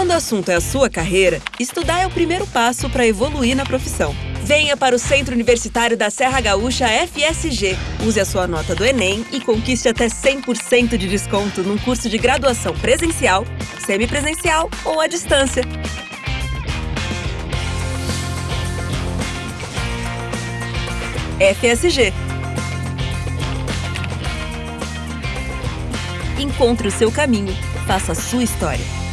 Quando o assunto é a sua carreira, estudar é o primeiro passo para evoluir na profissão. Venha para o Centro Universitário da Serra Gaúcha FSG. Use a sua nota do Enem e conquiste até 100% de desconto num curso de graduação presencial, semipresencial ou à distância. FSG. Encontre o seu caminho. Faça a sua história.